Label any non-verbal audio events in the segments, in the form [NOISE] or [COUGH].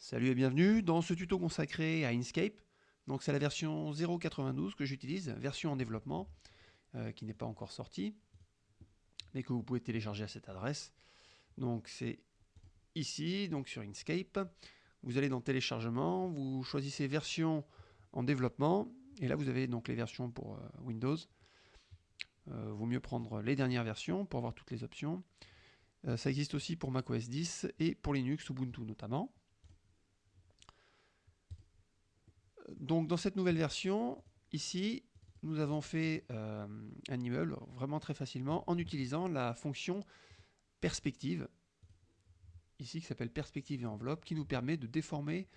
Salut et bienvenue dans ce tuto consacré à Inkscape. Donc c'est la version 0.92 que j'utilise, version en développement, euh, qui n'est pas encore sortie, mais que vous pouvez télécharger à cette adresse. Donc c'est ici, donc sur Inkscape. Vous allez dans téléchargement, vous choisissez version en développement, et là vous avez donc les versions pour euh, Windows. Euh, vaut mieux prendre les dernières versions pour avoir toutes les options. ça existe aussi pour macOS 10 et pour Linux, Ubuntu notamment. Donc dans cette nouvelle version, ici, nous avons fait euh, un immeuble vraiment très facilement en utilisant la fonction perspective, ici qui s'appelle perspective et enveloppe, qui nous permet de déformer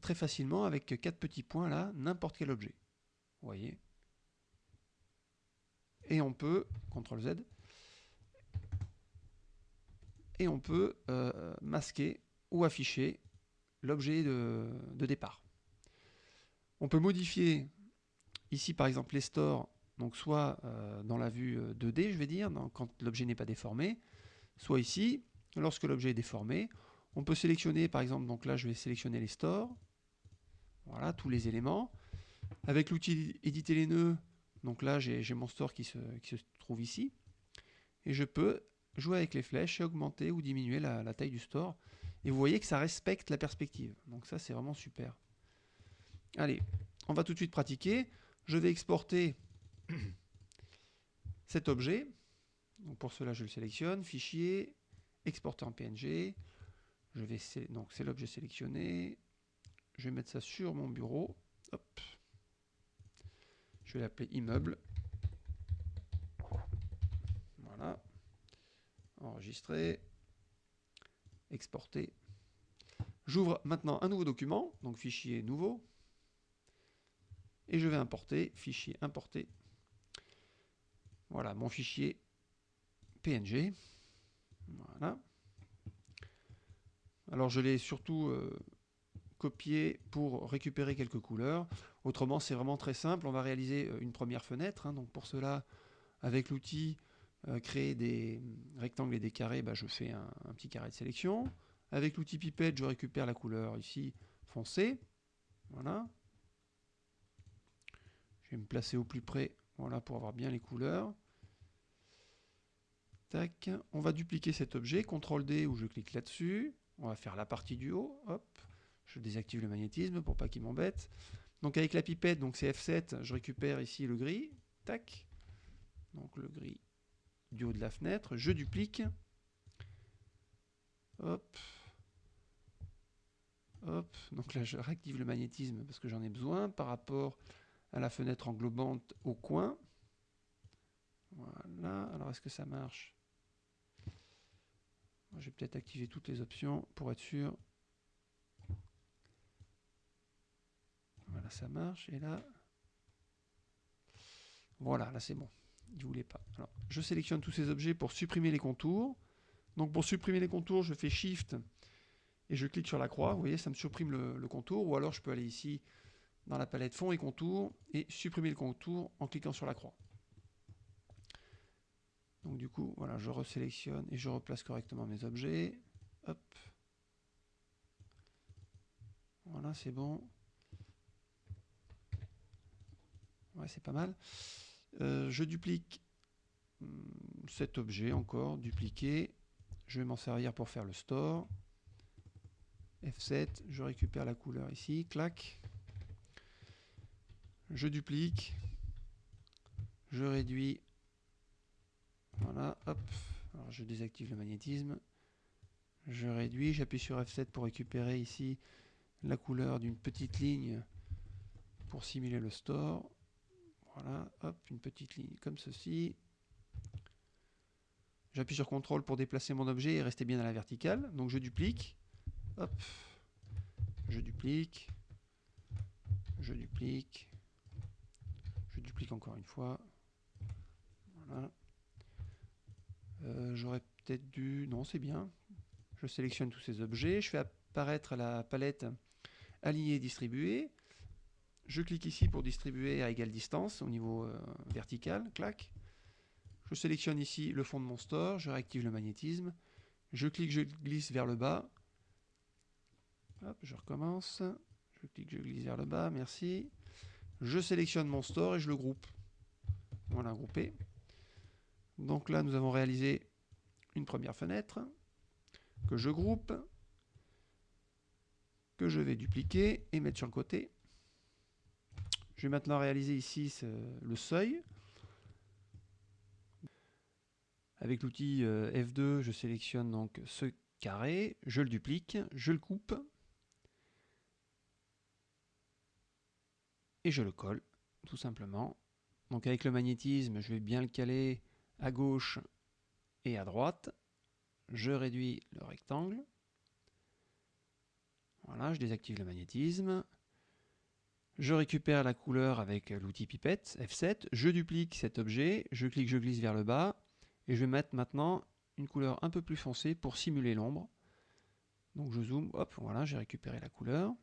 très facilement avec quatre petits points là, n'importe quel objet. Vous voyez? Et on peut, CTRL Z, et on peut euh, masquer ou afficher l'objet de départ. On peut modifier ici par exemple les stores, donc soit euh, dans la vue 2D, euh, je vais dire, quand l'objet n'est pas déformé, soit ici, lorsque l'objet est déformé. On peut sélectionner par exemple, donc là je vais sélectionner les stores, voilà, tous les éléments. Avec l'outil éditer les nœuds, donc là j'ai mon store qui se, trouve ici, et je peux jouer avec les flèches et augmenter ou diminuer la, la taille du store. Et vous voyez que ça respecte la perspective. Donc ça c'est vraiment super. Allez, on va tout de suite pratiquer. Je vais exporter [COUGHS] cet objet. Pour cela, je le sélectionne. Fichier, exporter en PNG. Je vais donc c'est l'objet sélectionné. Je vais mettre ça sur mon bureau. Je vais l'appeler immeuble. Voilà. Enregistrer. Exporter. J'ouvre maintenant un nouveau document, donc fichier nouveau et je vais importer, fichier importer. Voilà mon fichier PNG. Voilà. Alors je l'ai surtout euh, copié pour récupérer quelques couleurs. Autrement, c'est vraiment très simple. On va réaliser euh, une première fenêtre. Hein. Donc pour cela, avec l'outil euh, créer des rectangles et des carrés, bah, je fais un, un, petit carré de sélection. Avec l'outil pipette, je récupère la couleur ici foncée. Voilà me placer au plus près voilà, pour avoir bien les couleurs. Tac. On va dupliquer cet objet, CTRL D ou je clique là-dessus. On va faire la partie du haut. Hop. Je désactive le magnétisme pour pas qu'il m'embête. Donc avec la pipette, donc c'est F7, je récupère ici le gris. Tac. Donc le gris du haut de la fenêtre. Je duplique. Hop. Hop. Donc là, je réactive le magnétisme parce que j'en ai besoin par rapport à la fenêtre englobante au coin. Voilà, alors est-ce que ça marche? Je vais peut-être activer toutes les options pour être sûr. Voilà, ça marche. Et là, voilà, là c'est bon. Je sélectionne tous ces objets pour supprimer les contours. Donc pour supprimer les contours, je fais Shift et je clique sur la croix. Vous voyez, ça me supprime le contour. Ou alors je peux aller ici dans la palette fond et contour et supprimer le contour en cliquant sur la croix. Donc du coup, voilà, je resélectionne et je replace correctement mes objets. Hop. Voilà, c'est bon. Ouais, c'est pas mal. Euh, je duplique hum, cet objet encore, dupliquer. Je vais m'en servir pour faire le store. F7, je récupère la couleur ici, clac je duplique, je réduis, voilà, hop, alors je désactive le magnétisme, je réduis, j'appuie sur F7 pour récupérer ici la couleur d'une petite ligne pour simuler le store, voilà, hop, une petite ligne comme ceci, j'appuie sur CTRL pour déplacer mon objet et rester bien à la verticale, donc je duplique, hop, je duplique, je duplique, encore une fois. Voilà. Euh, j'aurais peut-être dû... Non, c'est bien. Je sélectionne tous ces objets. Je fais apparaître la palette aligner distribuer. Je clique ici pour distribuer à égale distance au niveau euh, vertical. Clac. Je sélectionne ici le fond de mon store. Je réactive le magnétisme. Je clique, je glisse vers le bas. Je recommence. Je clique, je glisse vers le bas, merci. Je sélectionne mon store et je le groupe. Voilà, groupé. Donc là, nous avons réalisé une première fenêtre que je groupe, que je vais dupliquer et mettre sur le côté. Je vais maintenant réaliser ici le seuil. Avec l'outil euh, F2, je sélectionne donc ce carré, je le duplique, je le coupe et je le colle tout simplement. Donc avec le magnétisme, je vais bien le caler à gauche et à droite. Je réduis le rectangle. Voilà, je désactive le magnétisme. Je récupère la couleur avec l'outil pipette F7. Je duplique cet objet. Je clique, je glisse vers le bas. Et je vais mettre maintenant une couleur un peu plus foncée pour simuler l'ombre. Donc je zoome, hop, voilà, j'ai récupéré la couleur.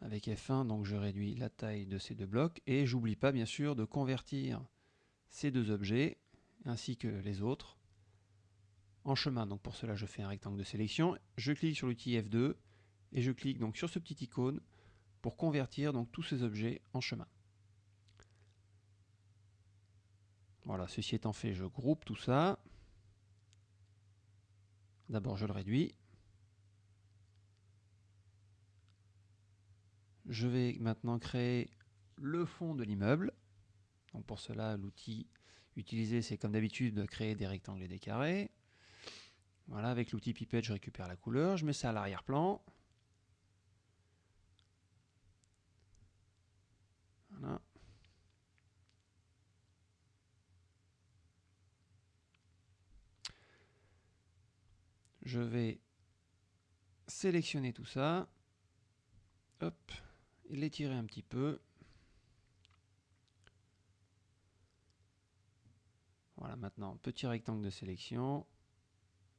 Avec F1, donc je réduis la taille de ces deux blocs. Et j'oublie pas bien sûr de convertir ces deux objets, ainsi que les autres, en chemin. Donc pour cela, je fais un rectangle de sélection. Je clique sur l'outil F2 et je clique donc sur ce petit icône pour convertir donc tous ces objets en chemin. Voilà, ceci étant fait, je groupe tout ça. D'abord, je le réduis. Je vais maintenant créer le fond de l'immeuble. Pour cela, l'outil utilisé, c'est comme d'habitude de créer des rectangles et des carrés. Voilà, avec l'outil pipette, je récupère la couleur, je mets ça à l'arrière-plan. Voilà. Je vais sélectionner tout ça. Hop, l'étirer un petit peu. Voilà, maintenant, petit rectangle de sélection.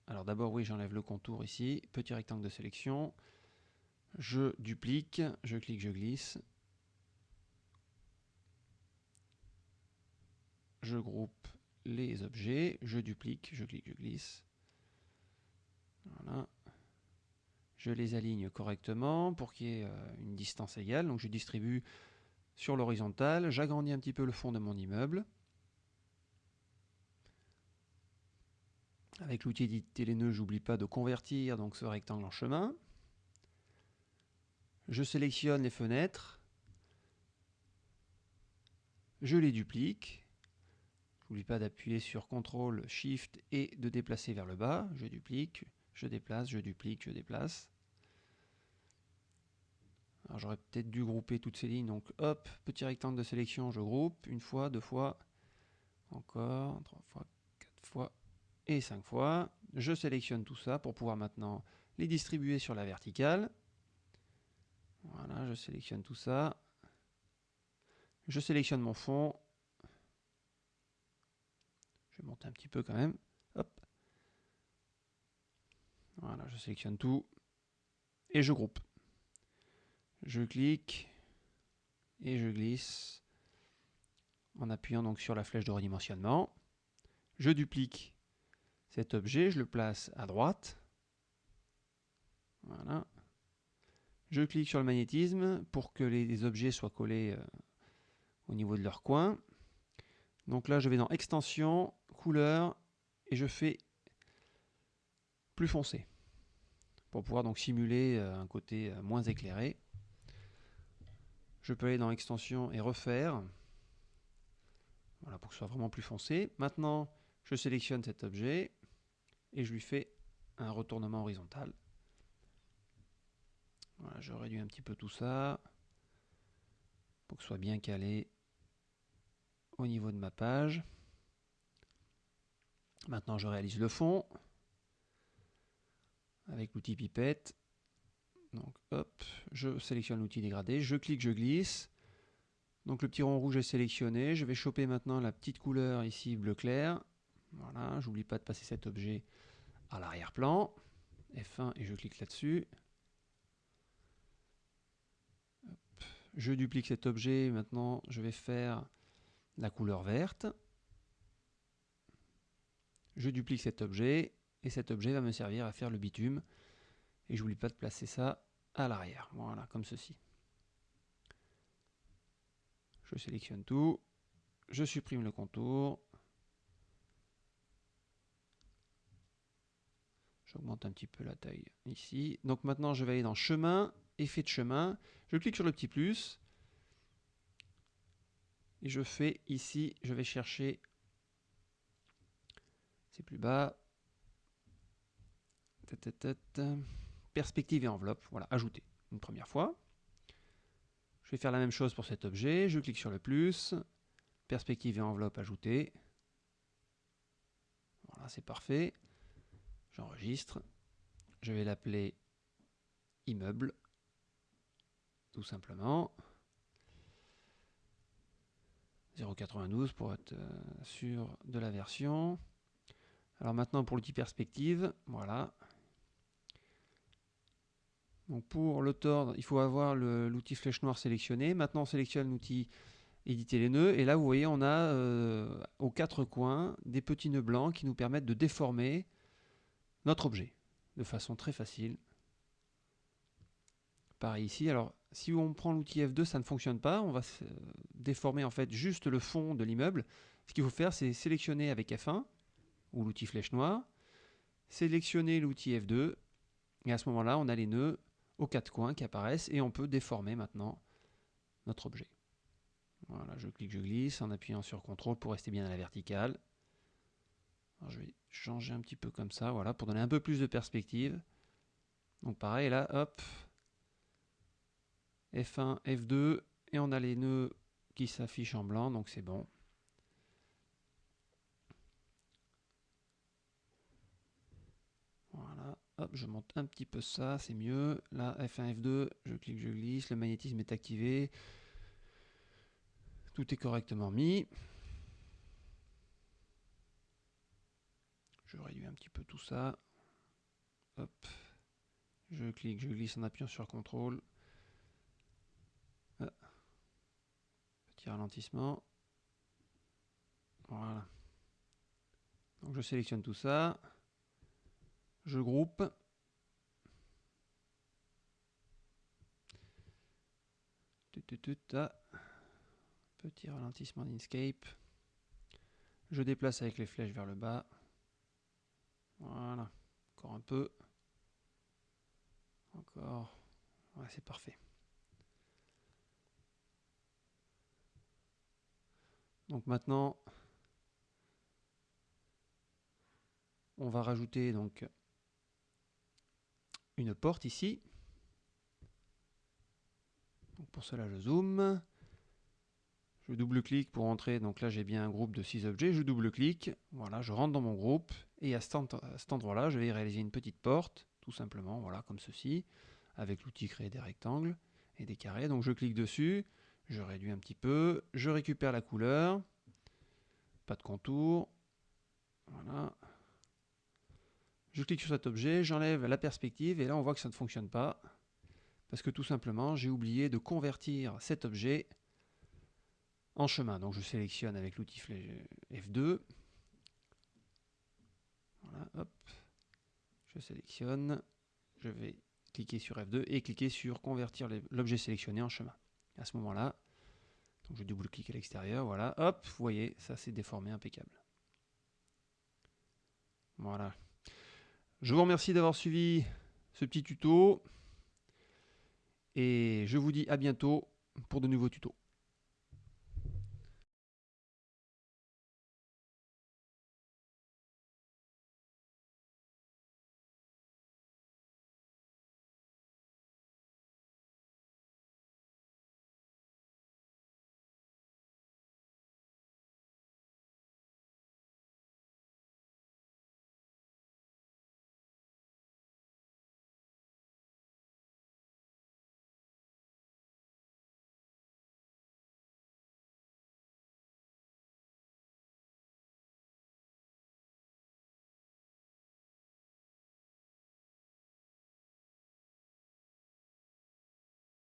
Alors d'abord, oui, j'enlève le contour ici. Petit rectangle de sélection. Je duplique, je clique, je glisse. Je groupe les objets, je duplique, je clique, je glisse. Voilà. Je les aligne correctement pour qu'il y ait euh, une distance égale. Je distribue sur l'horizontale. J'agrandis un petit peu le fond de mon immeuble. Avec l'outil éditer les nœuds, j'oublie pas de convertir donc ce rectangle en chemin. Je sélectionne les fenêtres. Je les duplique. N'oublie pas d'appuyer sur CTRL, SHIFT et de déplacer vers le bas. Je duplique, je déplace, je duplique, je déplace. Alors j'aurais peut-être dû grouper toutes ces lignes, donc hop, petit rectangle de sélection, je groupe, une fois, deux fois, encore, trois fois, quatre fois et cinq fois. Je sélectionne tout ça pour pouvoir maintenant les distribuer sur la verticale. Voilà, je sélectionne tout ça. Je sélectionne mon fond. Je vais monter un petit peu quand même. Hop. Voilà, je sélectionne tout et je groupe. Je clique et je glisse en appuyant donc sur la flèche de redimensionnement. Je duplique cet objet, je le place à droite. Voilà. Je clique sur le magnétisme pour que les objets soient collés euh, au niveau de leur coin. Donc là, je vais dans Extension, Couleur, et je fais plus foncé pour pouvoir donc simuler euh, un côté euh, moins éclairé. Je peux aller dans Extension et refaire. Voilà, pour que ce soit vraiment plus foncé. Maintenant, je sélectionne cet objet et je lui fais un retournement horizontal. Voilà, je réduis un petit peu tout ça pour que ce soit bien calé au niveau de ma page. Maintenant, je réalise le fond avec l'outil pipette. Donc hop, je sélectionne l'outil dégradé, je clique, je glisse. Donc le petit rond rouge est sélectionné. Je vais choper maintenant la petite couleur ici bleu clair. Voilà, j'oublie pas de passer cet objet à l'arrière-plan. F1 et je clique là-dessus. Je duplique cet objet. Maintenant, je vais faire la couleur verte. Je duplique cet objet et cet objet va me servir à faire le bitume Et j'oublie pas de placer ça à l'arrière. Voilà, comme ceci. Je sélectionne tout. Je supprime le contour. J'augmente un petit peu la taille ici. Donc maintenant, je vais aller dans chemin, effet de chemin. Je clique sur le petit plus. Et je fais ici, je vais chercher, c'est plus bas, perspective et enveloppe, voilà, ajouter une première fois. Je vais faire la même chose pour cet objet, je clique sur le plus, perspective et enveloppe ajouter. Voilà, c'est parfait. J'enregistre. Je vais l'appeler immeuble, tout simplement. 0.92 pour être euh, sûr de la version. Alors maintenant pour l'outil perspective, voilà. Donc pour le tordre, il faut avoir l'outil flèche noire sélectionné. Maintenant on sélectionne l'outil éditer les nœuds et là vous voyez on a euh, aux quatre coins des petits nœuds blancs qui nous permettent de déformer notre objet de façon très facile. Pareil ici. Alors si on prend l'outil F2, ça ne fonctionne pas. On va déformer en fait juste le fond de l'immeuble. Ce qu'il faut faire, c'est sélectionner avec F1 ou l'outil flèche noire, sélectionner l'outil F2, et à ce moment-là, on a les nœuds aux quatre coins qui apparaissent et on peut déformer maintenant notre objet. Voilà, je clique, je glisse en appuyant sur CTRL pour rester bien à la verticale. je vais changer un petit peu comme ça, voilà, pour donner un peu plus de perspective. Donc pareil, là, hop, F1, F2, et on a les nœuds qui s'affichent en blanc, donc c'est bon. Voilà, je monte un petit peu ça, c'est mieux. Là, F1, F2, je clique, je glisse, le magnétisme est activé. Tout est correctement mis. Je réduis un petit peu tout ça. Hop. Je clique, je glisse en appuyant sur CTRL. Petit ralentissement. Voilà. Donc je sélectionne tout ça. Je groupe. Petit ralentissement d'Inkscape. Je déplace avec les flèches vers le bas. Voilà. Encore un peu. Encore. Voilà, c'est parfait. Donc maintenant, on va rajouter donc une porte ici. pour cela, je zoome. Je double-clique pour entrer. Donc là, j'ai bien un groupe de 6 objets. Je double-clique. Voilà, je rentre dans mon groupe. Et à cet endroit-là, je vais réaliser une petite porte, tout simplement, voilà, comme ceci, avec l'outil créer des rectangles et des carrés. Donc je clique dessus. Je réduis un petit peu. Je récupère la couleur. Pas de contour. Voilà. Je clique sur cet objet, j'enlève la perspective et là on voit que ça ne fonctionne pas. Parce que tout simplement, j'ai oublié de convertir cet objet en chemin. Donc je sélectionne avec l'outil F2. Voilà, hop. Je sélectionne. Je vais cliquer sur F2 et cliquer sur convertir l'objet sélectionné en chemin à ce moment-là. Je double-clique à l'extérieur, voilà, hop, vous voyez, ça s'est déformé impeccable. Voilà. Je vous remercie d'avoir suivi ce petit tuto et je vous dis à bientôt pour de nouveaux tutos.